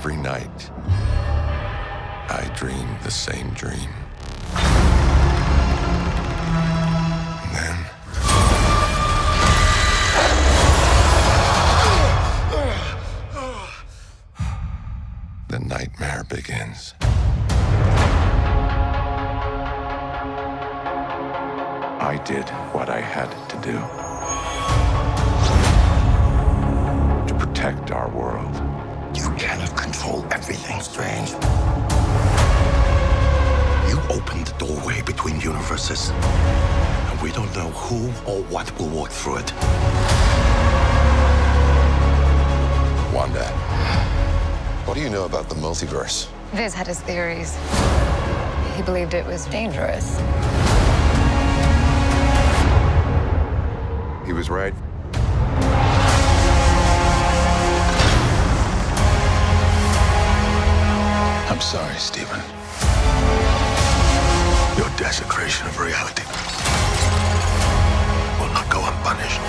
every night, I dream the same dream. And then. The nightmare begins. I did what I had to do to protect our Strange. You opened the doorway between universes, and we don't know who or what will walk through it. Wanda, what do you know about the multiverse? Vis had his theories. He believed it was dangerous. He was right. I'm sorry, Stephen. Your desecration of reality will not go unpunished.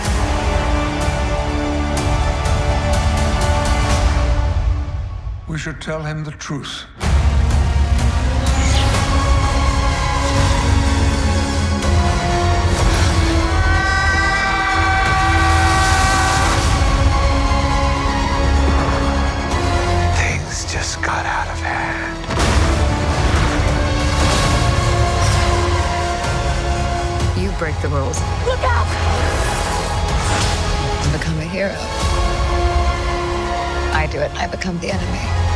We should tell him the truth. Things just got out of hand. Break the rules. Look out! And become a hero. I do it, I become the enemy.